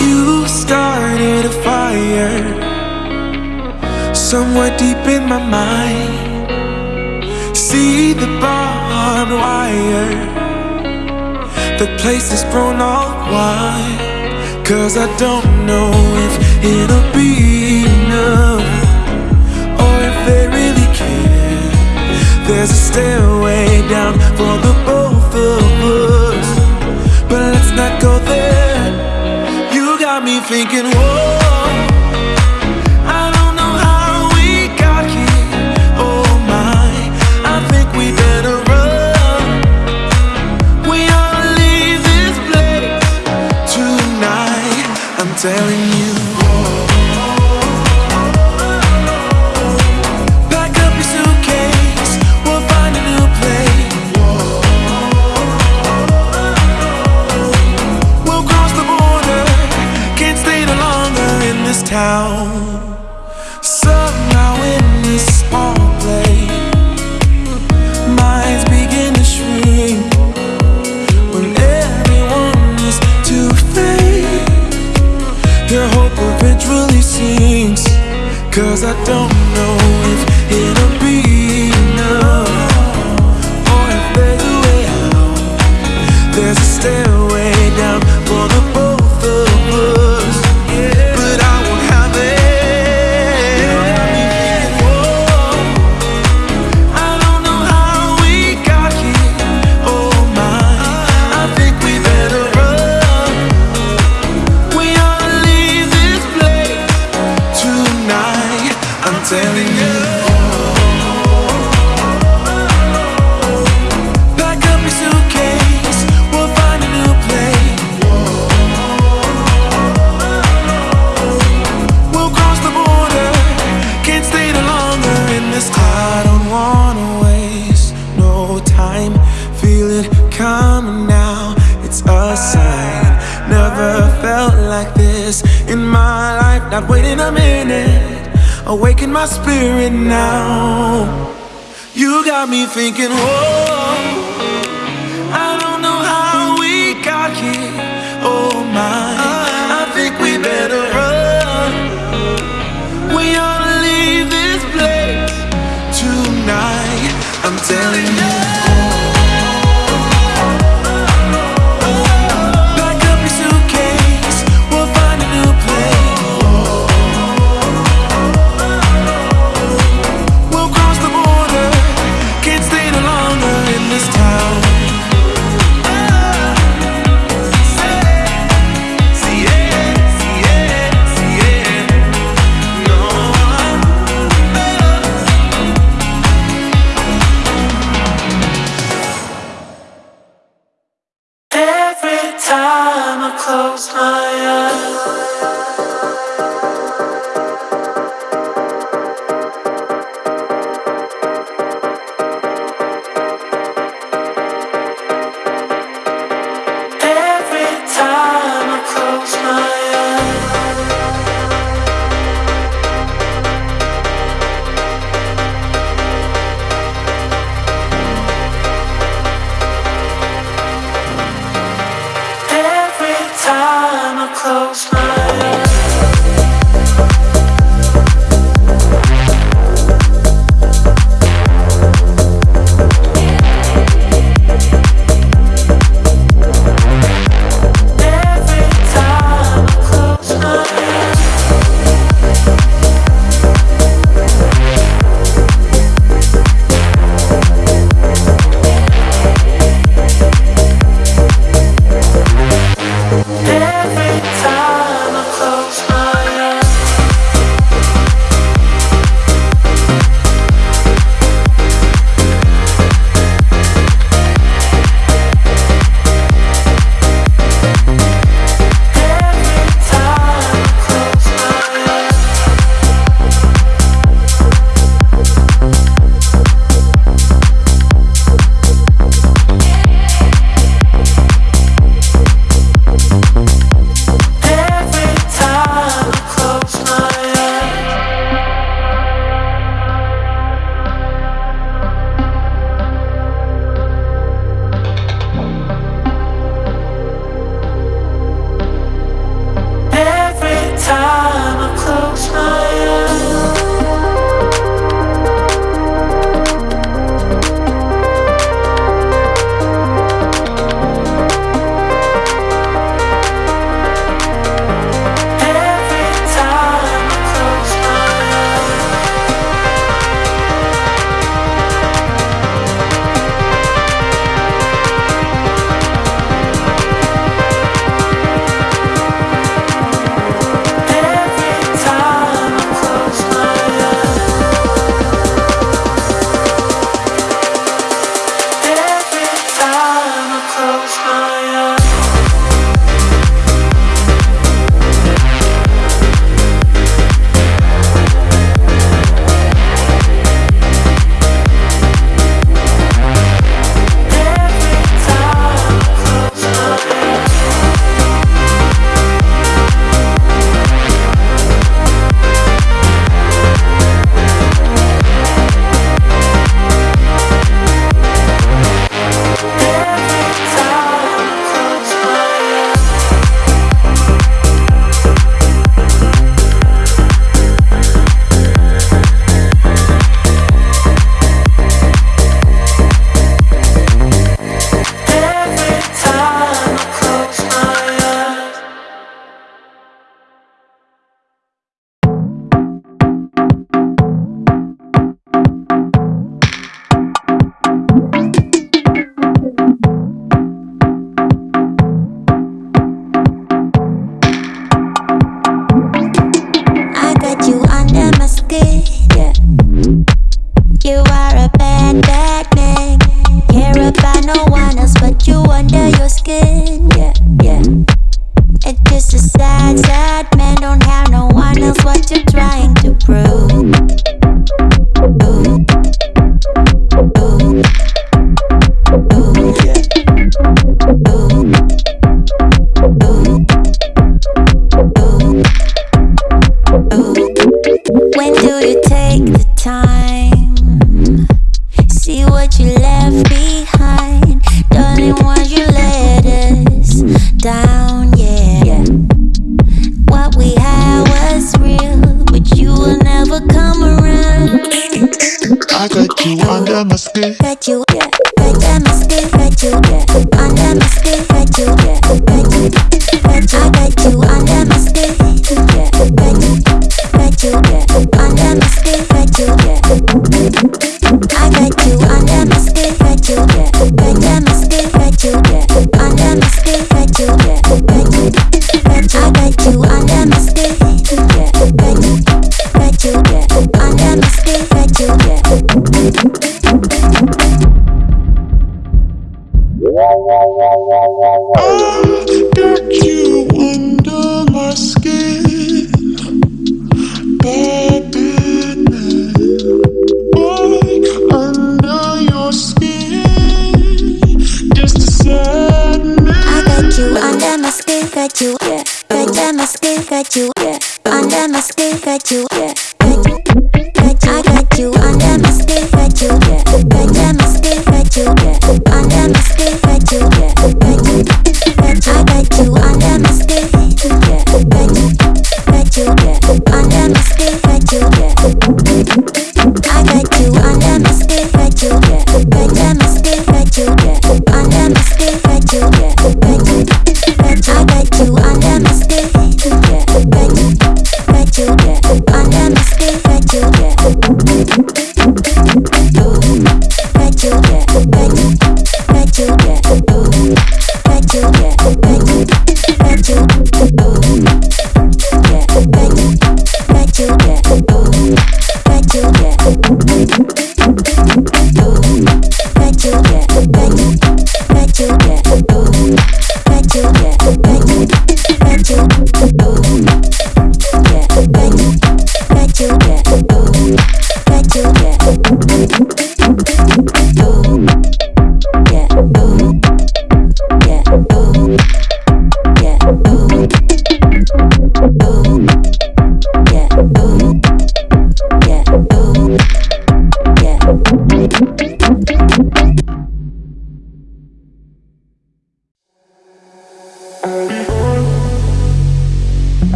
You started a fire Somewhere deep in my mind. See the barbed wire The place is grown all wide. Cause I don't know if it'll be enough Or if they really care. There's a stairway down for the both of us But let's not go thinking, whoa. telling spirit now. You got me thinking, whoa. through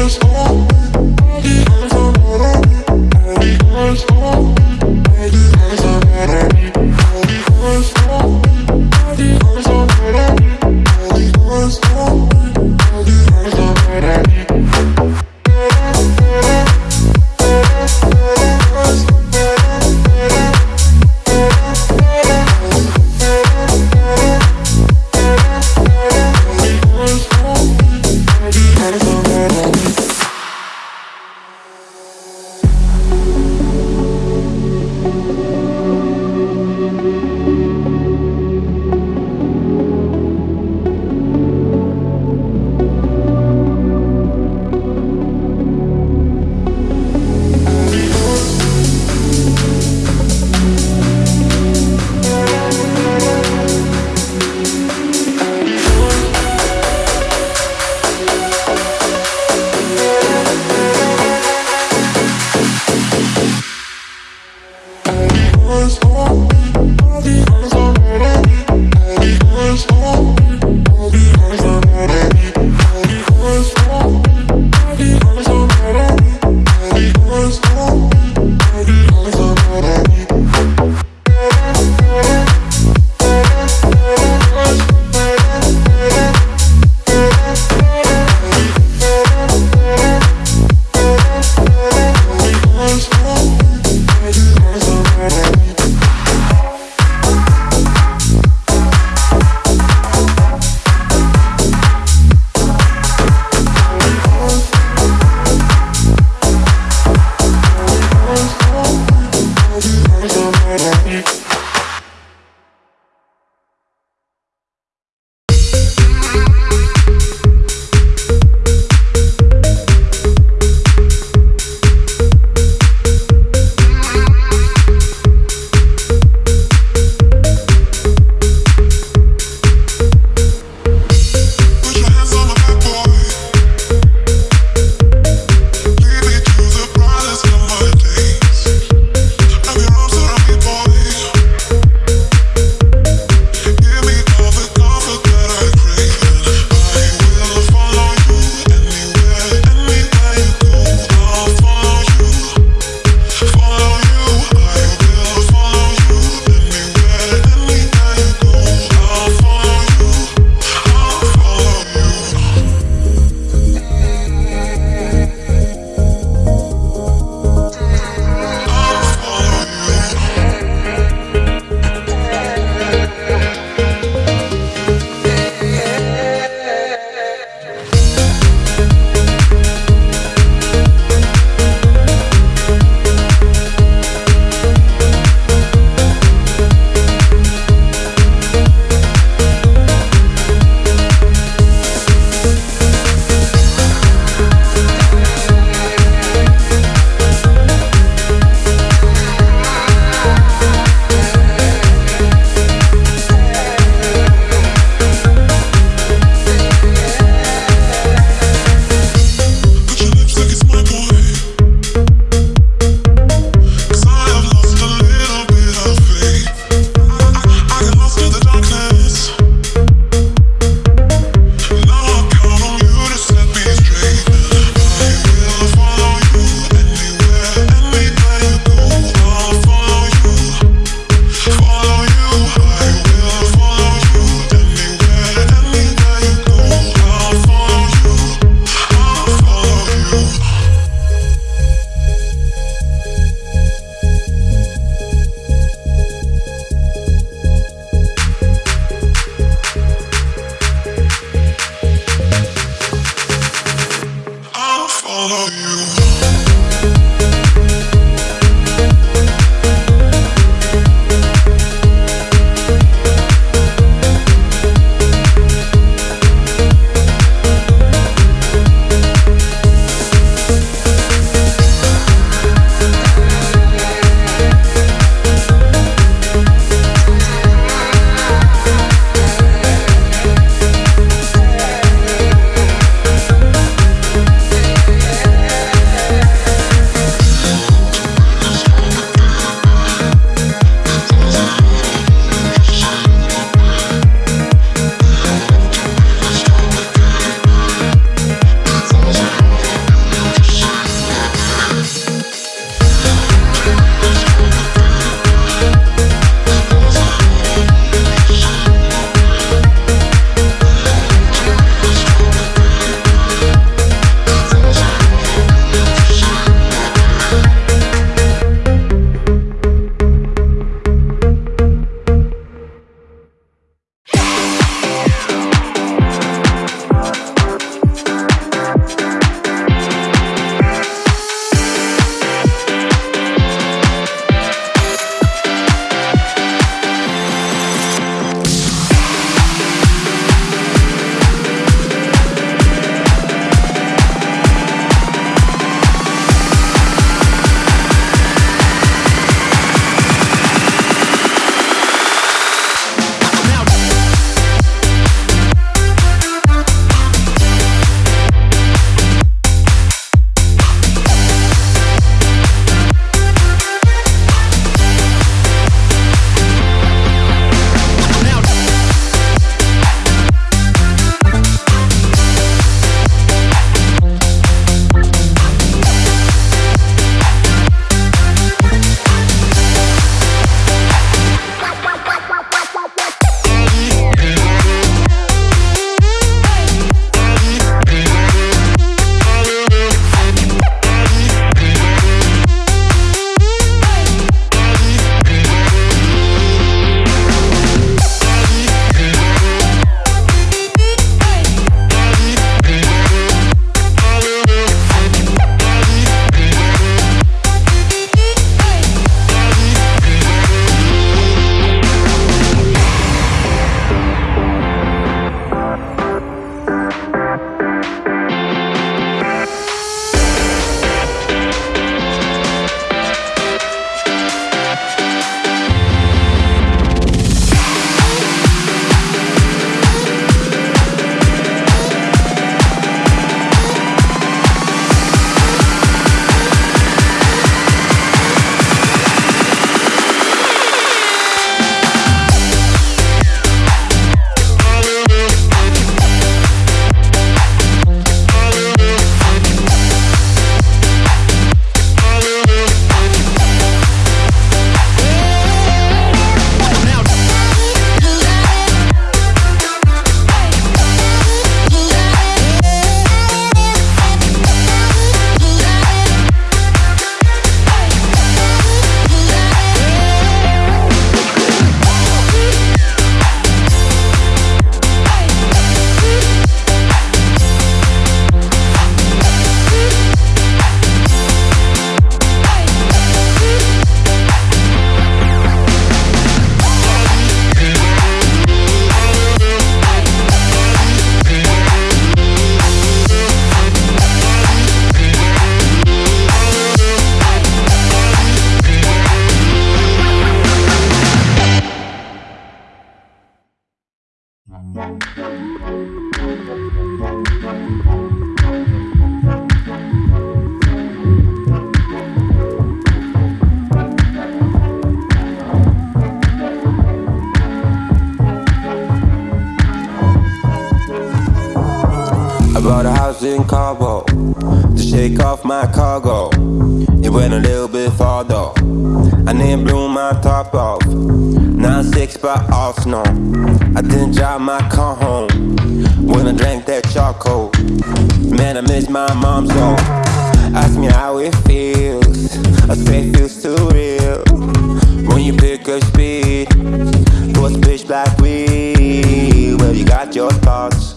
always on It went a little bit farther. And it blew my top off. 9-6 by Arsenal. I didn't drive my car home. When I drank that charcoal. Man, I miss my mom's though. Ask me how it feels. I say it feels too real. When you pick up speed. What's pitch black we? Well, you got your thoughts.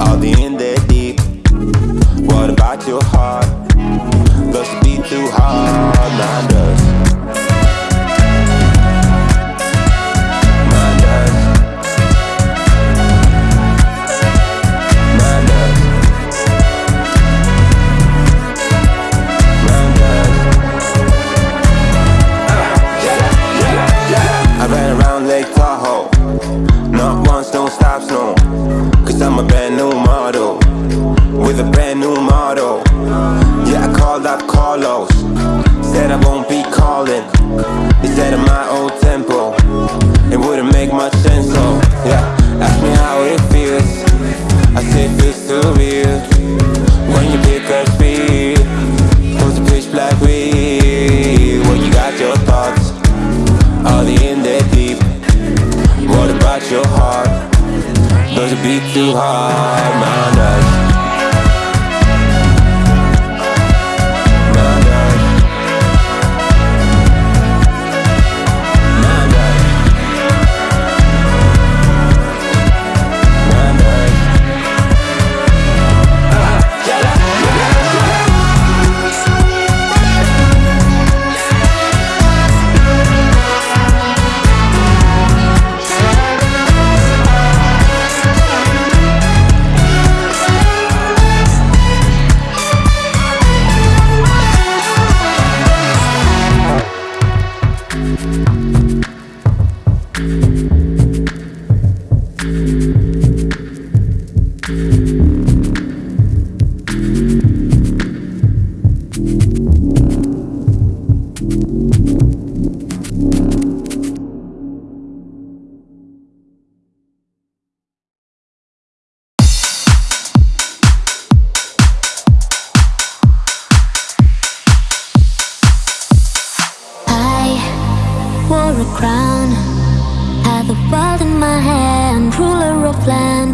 All the in there deep. What about your heart? Best to be too hard, not us.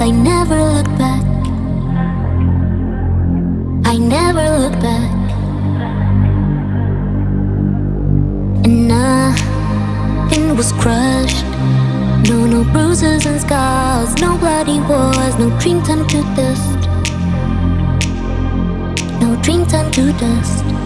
I never look back. I never look back. And nothing was crushed. No, no bruises and scars. No bloody wars. No dream turned to dust. No dream turned to dust.